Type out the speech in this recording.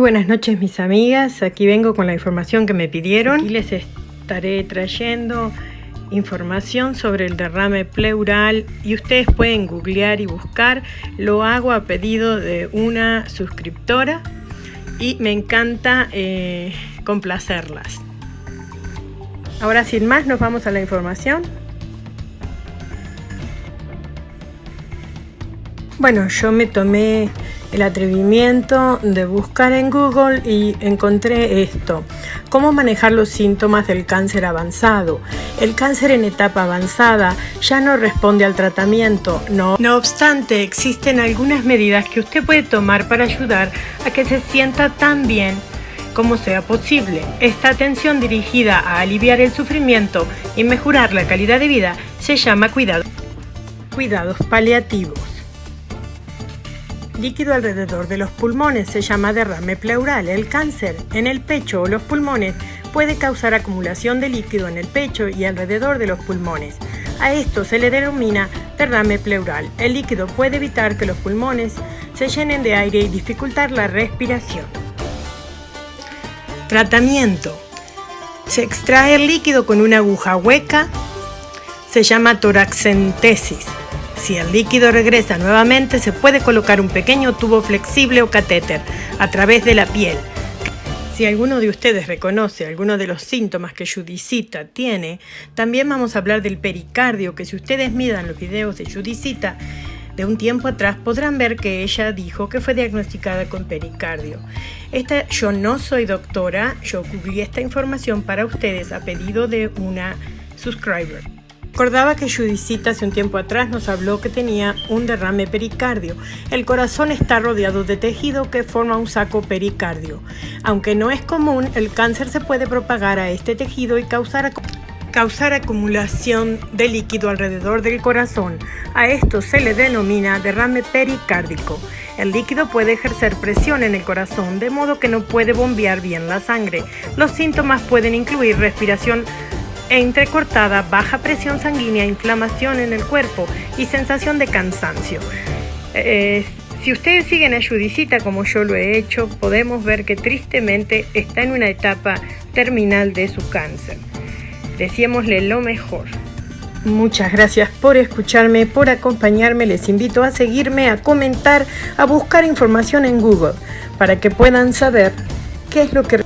buenas noches mis amigas, aquí vengo con la información que me pidieron y les estaré trayendo información sobre el derrame pleural y ustedes pueden googlear y buscar, lo hago a pedido de una suscriptora y me encanta eh, complacerlas. Ahora sin más nos vamos a la información. Bueno, yo me tomé el atrevimiento de buscar en Google y encontré esto. ¿Cómo manejar los síntomas del cáncer avanzado? El cáncer en etapa avanzada ya no responde al tratamiento. No, no obstante, existen algunas medidas que usted puede tomar para ayudar a que se sienta tan bien como sea posible. Esta atención dirigida a aliviar el sufrimiento y mejorar la calidad de vida se llama cuidado. cuidados paliativos líquido alrededor de los pulmones se llama derrame pleural. El cáncer en el pecho o los pulmones puede causar acumulación de líquido en el pecho y alrededor de los pulmones. A esto se le denomina derrame pleural. El líquido puede evitar que los pulmones se llenen de aire y dificultar la respiración. Tratamiento. Se extrae el líquido con una aguja hueca. Se llama toracentesis. Si el líquido regresa nuevamente, se puede colocar un pequeño tubo flexible o catéter a través de la piel. Si alguno de ustedes reconoce alguno de los síntomas que Judicita tiene, también vamos a hablar del pericardio, que si ustedes miran los videos de Judicita de un tiempo atrás, podrán ver que ella dijo que fue diagnosticada con pericardio. Esta, yo no soy doctora, yo cubrí esta información para ustedes a pedido de una subscriber. Recordaba que Judicita hace un tiempo atrás nos habló que tenía un derrame pericardio. El corazón está rodeado de tejido que forma un saco pericardio. Aunque no es común, el cáncer se puede propagar a este tejido y causar, causar acumulación de líquido alrededor del corazón. A esto se le denomina derrame pericárdico. El líquido puede ejercer presión en el corazón de modo que no puede bombear bien la sangre. Los síntomas pueden incluir respiración entrecortada, baja presión sanguínea, inflamación en el cuerpo y sensación de cansancio. Eh, si ustedes siguen a Judicita como yo lo he hecho, podemos ver que tristemente está en una etapa terminal de su cáncer. Deseémosle lo mejor. Muchas gracias por escucharme, por acompañarme. Les invito a seguirme, a comentar, a buscar información en Google para que puedan saber qué es lo que